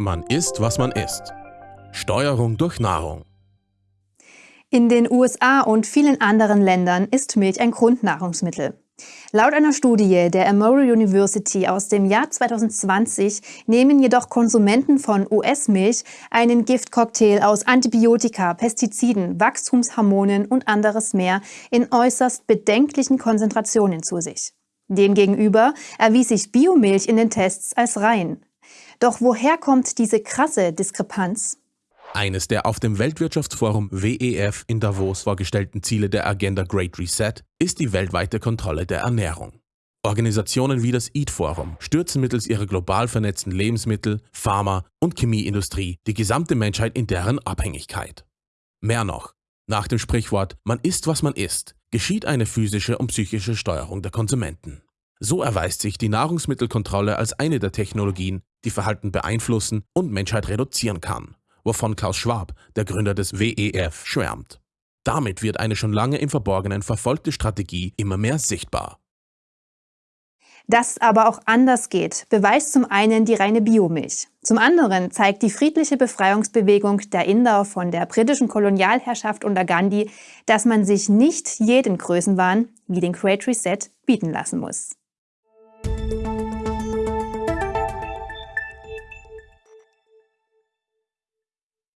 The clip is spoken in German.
Man isst, was man isst. Steuerung durch Nahrung. In den USA und vielen anderen Ländern ist Milch ein Grundnahrungsmittel. Laut einer Studie der Emory University aus dem Jahr 2020 nehmen jedoch Konsumenten von US-Milch einen Giftcocktail aus Antibiotika, Pestiziden, Wachstumshormonen und anderes mehr in äußerst bedenklichen Konzentrationen zu sich. Demgegenüber erwies sich Biomilch in den Tests als rein. Doch woher kommt diese krasse Diskrepanz? Eines der auf dem Weltwirtschaftsforum WEF in Davos vorgestellten Ziele der Agenda Great Reset ist die weltweite Kontrolle der Ernährung. Organisationen wie das Eat Forum stürzen mittels ihrer global vernetzten Lebensmittel-, Pharma- und Chemieindustrie die gesamte Menschheit in deren Abhängigkeit. Mehr noch, nach dem Sprichwort Man isst, was man isst, geschieht eine physische und psychische Steuerung der Konsumenten. So erweist sich die Nahrungsmittelkontrolle als eine der Technologien, die Verhalten beeinflussen und Menschheit reduzieren kann, wovon Klaus Schwab, der Gründer des WEF, schwärmt. Damit wird eine schon lange im Verborgenen verfolgte Strategie immer mehr sichtbar. Dass aber auch anders geht, beweist zum einen die reine Biomilch. Zum anderen zeigt die friedliche Befreiungsbewegung der Inder von der britischen Kolonialherrschaft unter Gandhi, dass man sich nicht jeden Größenwahn wie den Great Reset bieten lassen muss.